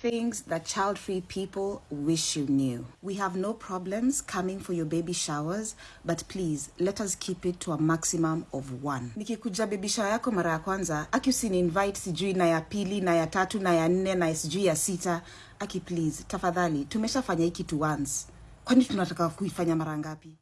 Things that child free people wish you knew. We have no problems coming for your baby showers, but please let us keep it to a maximum of one. Nikikuja baby shower yako mara ya kwanza, aki usini invite sijui na ya pili na ya tatu na ya nne na sijui ya sita. Aki please, tafadhali, tumeshafanya hiki tu once. Kwani tunataka kuifanya mara ngapi?